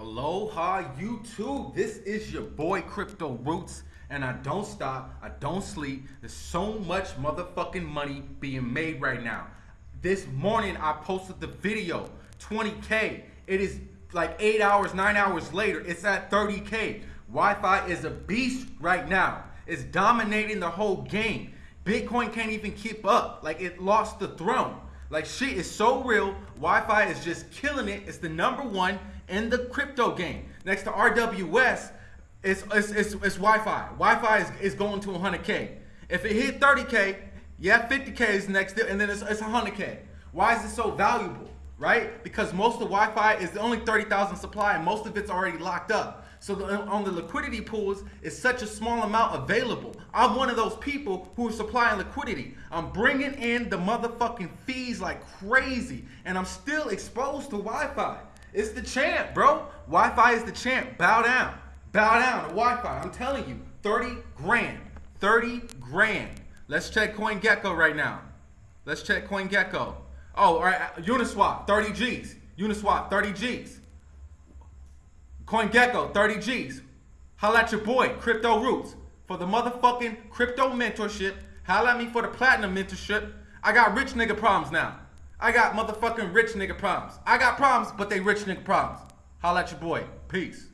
Aloha YouTube. This is your boy Crypto Roots and I don't stop. I don't sleep. There's so much motherfucking money being made right now. This morning I posted the video 20k. It is like 8 hours, 9 hours later. It's at 30k. YFI is a beast right now. It's dominating the whole game. Bitcoin can't even keep up. Like it lost the throne. Like shit is so real. YFI is just killing it. It's the number one in the crypto game. Next to RWS, it's, it's, it's, it's YFI. YFI is, is going to 100K. If it hit 30K, yeah, 50K is next, and then it's, it's 100K. Why is it so valuable, right? Because most of the YFI is only 30,000 supply, and most of it's already locked up. So the, on the liquidity pools, it's such a small amount available. I'm one of those people who are supplying liquidity. I'm bringing in the motherfucking fees like crazy, and I'm still exposed to YFI. It's the champ, bro. YFI is the champ. Bow down. Bow down to YFI. I'm telling you, 30 grand. 30 grand. Let's check CoinGecko right now. Let's check CoinGecko. Oh, all right. Uh, Uniswap, 30 G's. Uniswap, 30 G's. CoinGecko, 30 G's. Holla at your boy, Crypto Roots. For the motherfucking crypto mentorship. Holla at me for the platinum mentorship. I got rich nigga problems now. I got motherfucking rich nigga problems. I got problems, but they rich nigga problems. Holla at your boy. Peace.